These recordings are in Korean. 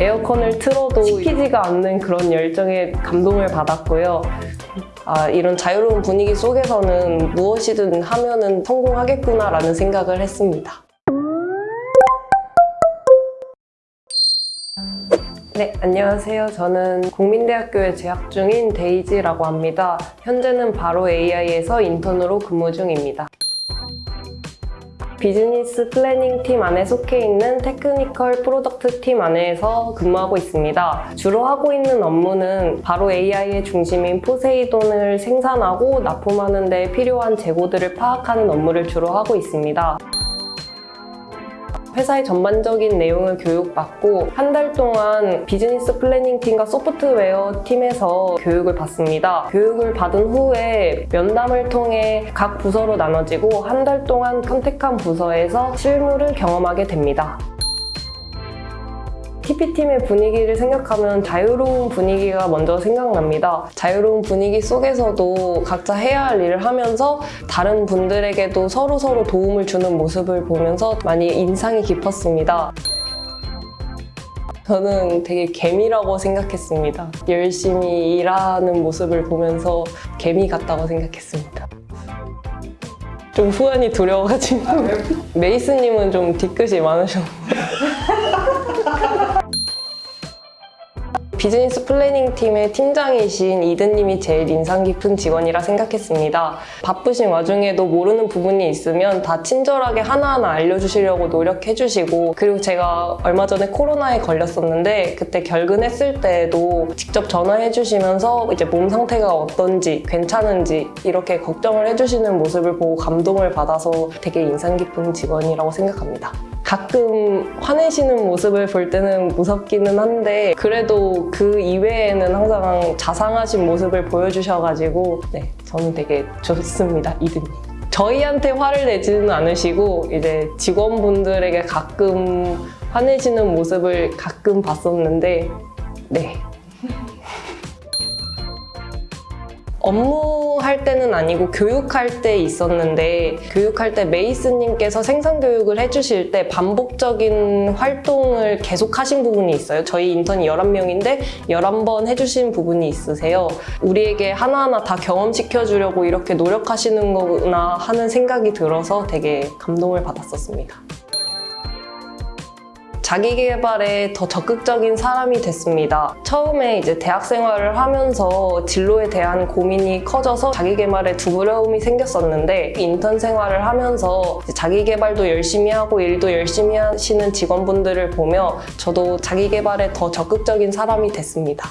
에어컨을 틀어도 식히지가 않는 그런 열정에 감동을 받았고요. 아, 이런 자유로운 분위기 속에서는 무엇이든 하면은 성공하겠구나라는 생각을 했습니다. 네, 안녕하세요. 저는 국민대학교에 재학 중인 데이지라고 합니다. 현재는 바로 AI에서 인턴으로 근무 중입니다. business planning 팀 안에 속해 있는 technical product 팀 안에서 근무하고 있습니다. 주로 하고 있는 업무는 바로 AI의 중심인 포세이돈을 생산하고 납품하는 데 필요한 재고들을 파악하는 업무를 주로 하고 있습니다. 회사의 전반적인 내용을 교육받고 한 달 동안 business planning 팀과 소프트웨어 팀에서 교육을 받습니다. 교육을 받은 후에 면담을 통해 각 부서로 나눠지고 한 달 동안 선택한 부서에서 실무를 경험하게 됩니다. TP팀의 분위기를 생각하면 자유로운 분위기가 먼저 생각납니다. 자유로운 분위기 속에서도 각자 해야 할 일을 하면서 다른 분들에게도 서로 서로 도움을 주는 모습을 보면서 많이 인상이 깊었습니다. 저는 되게 개미라고 생각했습니다. 열심히 일하는 모습을 보면서 개미 같다고 생각했습니다. 좀 후환이 두려워가지고 메이스님은 좀 뒤끝이 많으셨는데 business planning 팀의 팀장이신 이드님이 제일 인상 깊은 직원이라 생각했습니다. 바쁘신 와중에도 모르는 부분이 있으면 다 친절하게 하나하나 알려주시려고 노력해주시고 그리고 제가 얼마 전에 코로나에 걸렸었는데 그때 결근했을 때에도 직접 전화해주시면서 이제 몸 상태가 어떤지 괜찮은지 이렇게 걱정을 해주시는 모습을 보고 감동을 받아서 되게 인상 깊은 직원이라고 생각합니다. 가끔 화내시는 모습을 볼 때는 무섭기는 한데 그래도 그 이외에는 항상 자상하신 모습을 보여주셔가지고 네, 저는 되게 좋습니다, 이든님. 저희한테 화를 내지는 않으시고 이제 직원분들에게 가끔 화내시는 모습을 가끔 봤었는데 네, 업무 할 때는 아니고 교육할 때 있었는데 교육할 때 메이스님께서 생산 교육을 해주실 때 반복적인 활동을 계속 하신 부분이 있어요. 저희 인턴이 11명인데 11번 해주신 부분이 있으세요. 우리에게 하나하나 다 경험시켜주려고 이렇게 노력하시는 거구나 하는 생각이 들어서 되게 감동을 받았었습니다. 자기 개발에 더 적극적인 사람이 됐습니다. 처음에 이제 대학 생활을 하면서 진로에 대한 고민이 커져서 자기 개발에 두려움이 생겼었는데 인턴 생활을 하면서 자기 개발도 열심히 하고 일도 열심히 하시는 직원분들을 보며 저도 자기 개발에 더 적극적인 사람이 됐습니다.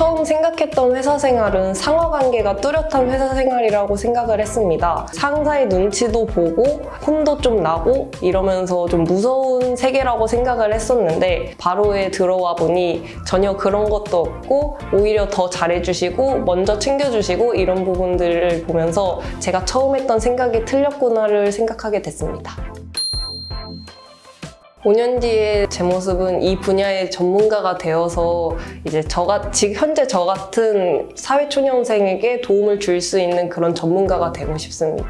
처음 생각했던 회사 생활은 상하 관계가 뚜렷한 회사 생활이라고 생각을 했습니다. 상사의 눈치도 보고 혼도 좀 나고 이러면서 좀 무서운 세계라고 생각을 했었는데 바로에 들어와 보니 전혀 그런 것도 없고 오히려 더 잘해주시고 먼저 챙겨주시고 이런 부분들을 보면서 제가 처음 했던 생각이 틀렸구나를 생각하게 됐습니다. 5년 뒤에 제 모습은 이 분야의 전문가가 되어서 이제 저가 지금 현재 저 같은 사회초년생에게 도움을 줄 수 있는 그런 전문가가 되고 싶습니다.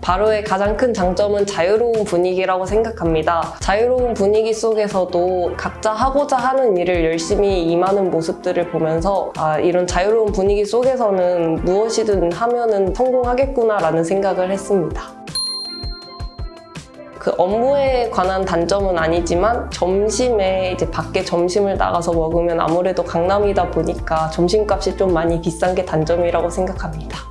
바로의 가장 큰 장점은 자유로운 분위기라고 생각합니다. 자유로운 분위기 속에서도 각자 하고자 하는 일을 열심히 임하는 모습들을 보면서 아, 이런 자유로운 분위기 속에서는 무엇이든 하면 은 성공하겠구나 라는 생각을 했습니다. 그 업무에 관한 단점은 아니지만 점심에 이제 밖에 점심을 나가서 먹으면 아무래도 강남이다 보니까 점심값이 좀 많이 비싼 게 단점이라고 생각합니다.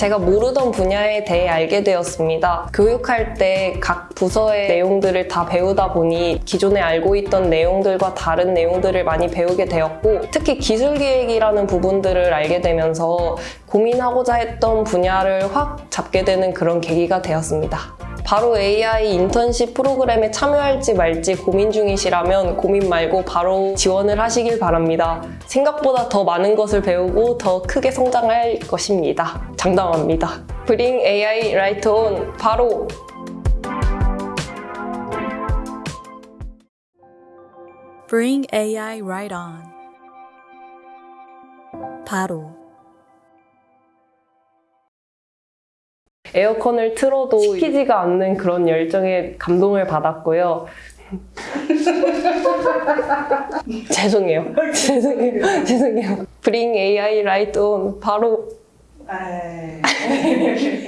제가 모르던 분야에 대해 알게 되었습니다. 교육할 때 각 부서의 내용들을 다 배우다 보니 기존에 알고 있던 내용들과 다른 내용들을 많이 배우게 되었고 특히 기술기획이라는 부분들을 알게 되면서 고민하고자 했던 분야를 확 잡게 되는 그런 계기가 되었습니다. 바로 AI 인턴십 프로그램에 참여할지 말지 고민 중이시라면 고민 말고 바로 지원을 하시길 바랍니다. 생각보다 더 많은 것을 배우고 더 크게 성장할 것입니다. 장담합니다. Bring AI Right On 바로 Bring AI right on. 바로 에어컨을 틀어도 식히지가 않는 그런 열정에 감동을 받았고요. 죄송해요. 죄송해요. 죄송해요. Bring AI right on. 바로 에이.